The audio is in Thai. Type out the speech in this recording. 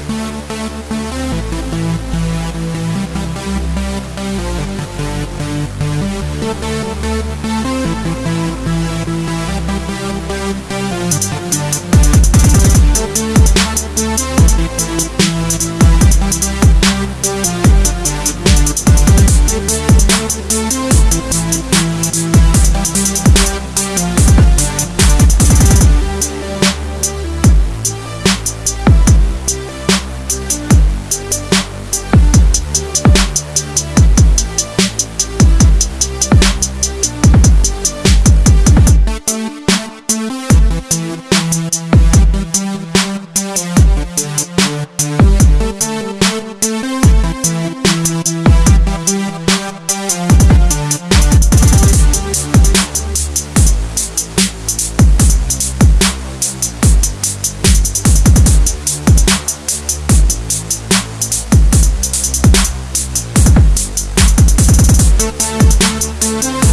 We'll be right back. Thank